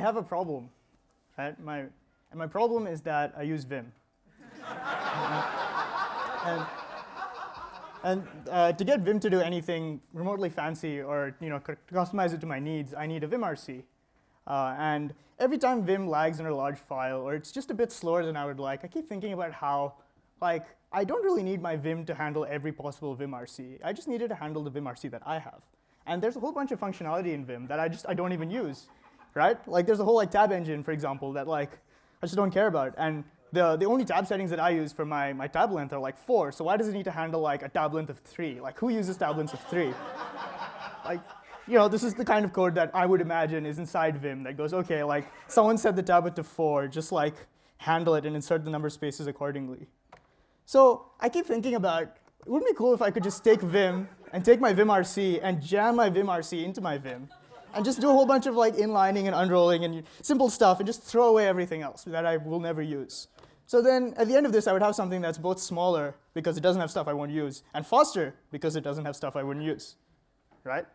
have a problem, right? My, and my problem is that I use Vim. and and uh, to get Vim to do anything remotely fancy or you know, customize it to my needs, I need a vimrc. Uh, and every time Vim lags in a large file, or it's just a bit slower than I would like, I keep thinking about how, like, I don't really need my Vim to handle every possible vimrc. I just need it to handle the vimrc that I have. And there's a whole bunch of functionality in Vim that I just I don't even use, right? Like there's a whole like tab engine, for example, that like I just don't care about. And the, the only tab settings that I use for my, my tab length are like four, so why does it need to handle like a tab length of three? Like who uses tab lengths of three? like, you know, this is the kind of code that I would imagine is inside Vim that goes, okay, like someone set the tab to four, just like handle it and insert the number spaces accordingly. So I keep thinking about, it wouldn't be cool if I could just take Vim and take my vimrc and jam my vimrc into my Vim and just do a whole bunch of like inlining and unrolling and simple stuff and just throw away everything else that I will never use. So then at the end of this, I would have something that's both smaller because it doesn't have stuff I won't use, and faster because it doesn't have stuff I wouldn't use, right?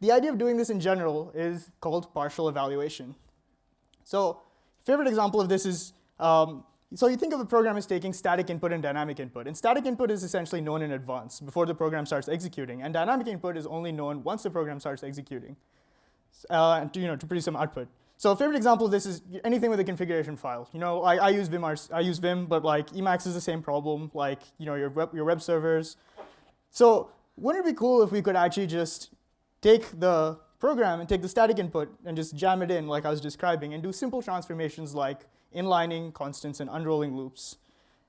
The idea of doing this in general is called partial evaluation. So favorite example of this is, um, so you think of a program as taking static input and dynamic input. And static input is essentially known in advance before the program starts executing. And dynamic input is only known once the program starts executing uh, to, you know, to produce some output. So a favorite example of this is anything with a configuration file. You know, I, I use Vim, I use Vim, but like Emacs is the same problem, like you know, your web, your web servers. So wouldn't it be cool if we could actually just take the program and take the static input and just jam it in like I was describing and do simple transformations like inlining, constants, and unrolling loops.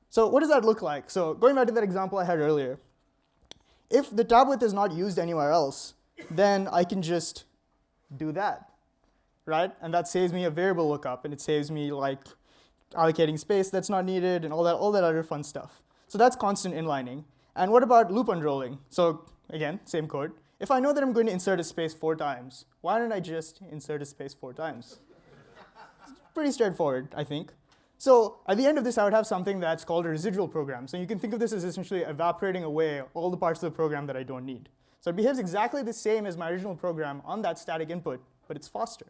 So what does that look like? So going back to that example I had earlier, if the tab width is not used anywhere else, then I can just do that right? And that saves me a variable lookup, and it saves me like allocating space that's not needed and all that, all that other fun stuff. So that's constant inlining. And what about loop unrolling? So again, same code. If I know that I'm going to insert a space four times, why don't I just insert a space four times? Pretty straightforward, I think. So at the end of this, I would have something that's called a residual program. So you can think of this as essentially evaporating away all the parts of the program that I don't need. So it behaves exactly the same as my original program on that static input, but it's faster.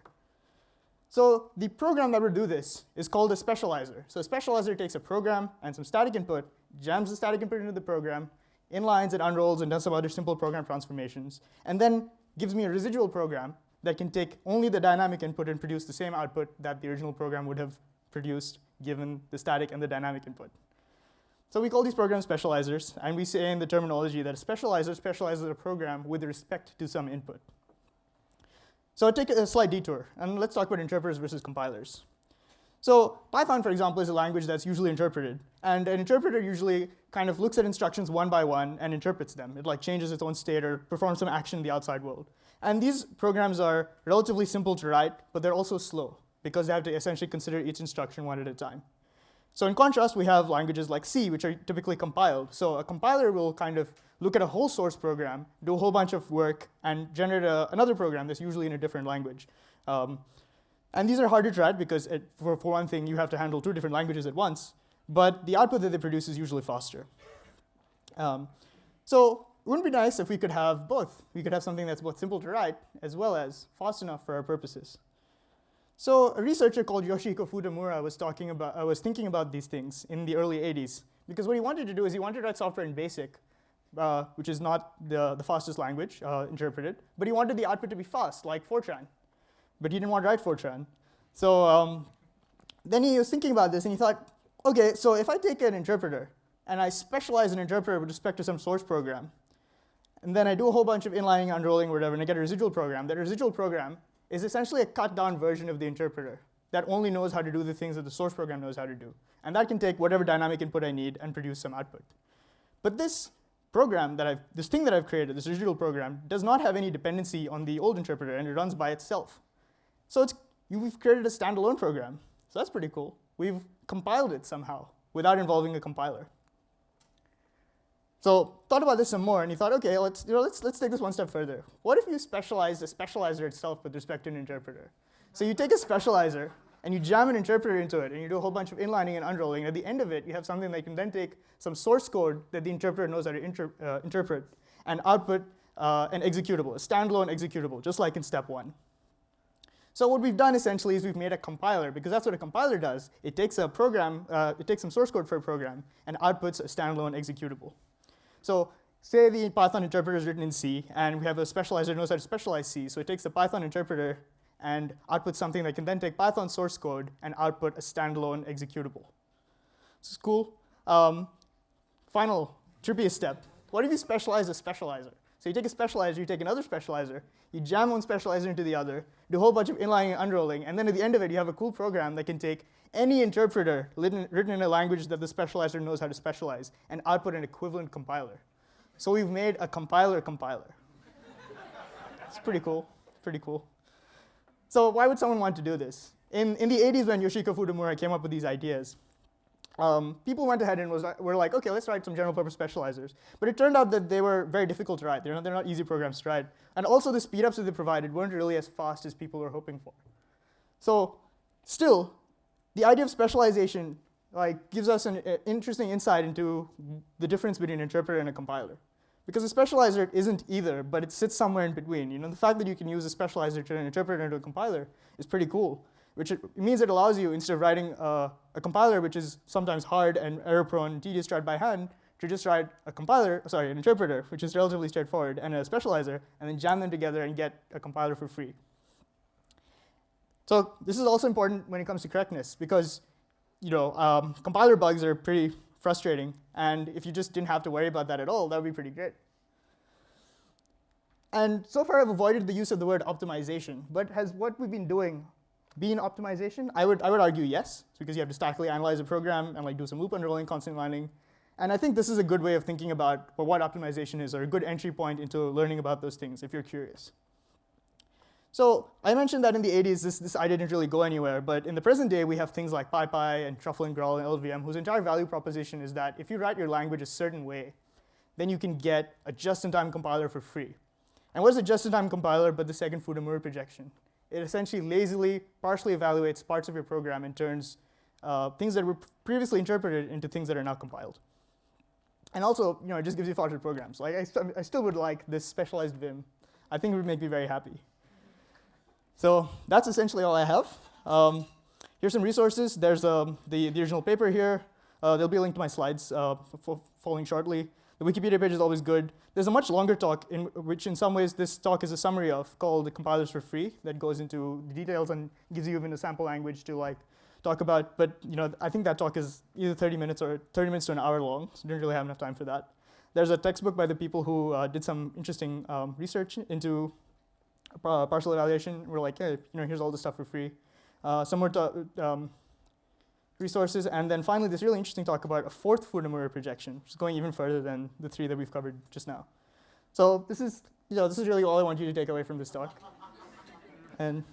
So the program that would do this is called a specializer. So a specializer takes a program and some static input, jams the static input into the program, inlines it, unrolls and does some other simple program transformations, and then gives me a residual program that can take only the dynamic input and produce the same output that the original program would have produced given the static and the dynamic input. So we call these programs specializers, and we say in the terminology that a specializer specializes a program with respect to some input. So I'll take a slight detour, and let's talk about interpreters versus compilers. So Python, for example, is a language that's usually interpreted. And an interpreter usually kind of looks at instructions one by one and interprets them. It like changes its own state or performs some action in the outside world. And these programs are relatively simple to write, but they're also slow because they have to essentially consider each instruction one at a time. So in contrast, we have languages like C, which are typically compiled. So a compiler will kind of look at a whole source program, do a whole bunch of work, and generate a, another program that's usually in a different language. Um, and these are harder to write because, it, for, for one thing, you have to handle two different languages at once. But the output that they produce is usually faster. Um, so it wouldn't be nice if we could have both. We could have something that's both simple to write as well as fast enough for our purposes. So a researcher called Yoshiko Futamura was talking about, uh, was thinking about these things in the early 80s. Because what he wanted to do is he wanted to write software in BASIC, uh, which is not the, the fastest language uh, interpreted, but he wanted the output to be fast, like Fortran. But he didn't want to write Fortran. So um, then he was thinking about this, and he thought, OK, so if I take an interpreter, and I specialize an interpreter with respect to some source program, and then I do a whole bunch of inlining, unrolling, whatever, and I get a residual program, that residual program is essentially a cut down version of the interpreter that only knows how to do the things that the source program knows how to do. And that can take whatever dynamic input I need and produce some output. But this program that I've, this thing that I've created, this residual program, does not have any dependency on the old interpreter, and it runs by itself. So it's, we've created a standalone program. So that's pretty cool. We've compiled it somehow without involving a compiler. So thought about this some more, and he thought, okay, let's, you know, let's, let's take this one step further. What if you specialize the specializer itself with respect to an interpreter? So you take a specializer, and you jam an interpreter into it, and you do a whole bunch of inlining and unrolling. And at the end of it, you have something that you can then take some source code that the interpreter knows how to inter uh, interpret and output uh, an executable, a standalone executable, just like in step one. So what we've done essentially is we've made a compiler, because that's what a compiler does. It takes a program, uh, it takes some source code for a program, and outputs a standalone executable. So say the Python interpreter is written in C, and we have a specializer knows how to specialize C. So it takes the Python interpreter and outputs something that can then take Python source code and output a standalone executable. This is cool. Um, final, trippiest step. What if you specialize a specializer? So you take a specializer, you take another specializer, you jam one specializer into the other, do a whole bunch of inlining and unrolling, and then at the end of it, you have a cool program that can take any interpreter written, in a language that the specializer knows how to specialize and output an equivalent compiler. So we've made a compiler compiler. it's pretty cool, pretty cool. So why would someone want to do this? In, in the 80s when Yoshiko Futamura came up with these ideas, um, people went ahead and was, were like, OK, let's write some general purpose specializers. But it turned out that they were very difficult to write. They're not, they're not easy programs to write. And also the speedups that they provided weren't really as fast as people were hoping for. So still, the idea of specialization like, gives us an uh, interesting insight into the difference between an interpreter and a compiler. Because a specializer isn't either, but it sits somewhere in between. You know, the fact that you can use a specializer to an interpreter into a compiler is pretty cool which it means it allows you, instead of writing a, a compiler, which is sometimes hard and error-prone, tedious to write by hand, to just write a compiler, sorry, an interpreter, which is relatively straightforward, and a specializer, and then jam them together and get a compiler for free. So this is also important when it comes to correctness, because you know, um, compiler bugs are pretty frustrating, and if you just didn't have to worry about that at all, that would be pretty great. And so far, I've avoided the use of the word optimization, but has what we've been doing been optimization? I would, I would argue yes, because you have to statically analyze a program and like do some loop unrolling, constant mining. And I think this is a good way of thinking about what optimization is, or a good entry point into learning about those things if you're curious. So I mentioned that in the 80s, this, this idea didn't really go anywhere. But in the present day, we have things like PyPy and Truffle and Graal and LLVM, whose entire value proposition is that if you write your language a certain way, then you can get a just-in-time compiler for free. And what is a just-in-time compiler but the second Futamura projection? It essentially lazily partially evaluates parts of your program and turns uh, things that were previously interpreted into things that are now compiled. And also, you know, it just gives you faster programs. Like I, st I still would like this specialized Vim. I think it would make me very happy. So that's essentially all I have. Um, here's some resources. There's um, the, the original paper here. Uh, there'll be a link to my slides uh, following shortly. The Wikipedia page is always good. There's a much longer talk, in which in some ways this talk is a summary of, called compilers for free, that goes into the details and gives you even a sample language to like talk about. But you know, I think that talk is either 30 minutes or 30 minutes to an hour long, so didn't really have enough time for that. There's a textbook by the people who uh, did some interesting um, research into partial evaluation. We're like, hey, you know, here's all the stuff for free. Uh, some um, resources. And then finally, this really interesting talk about a fourth Futamura projection, which is going even further than the three that we've covered just now. So this is, you know, this is really all I want you to take away from this talk. and you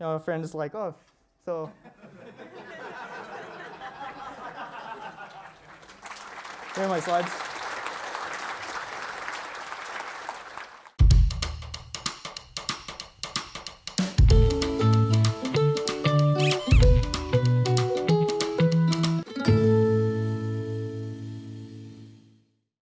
know, a friend is like, oh, so. Here are my slides.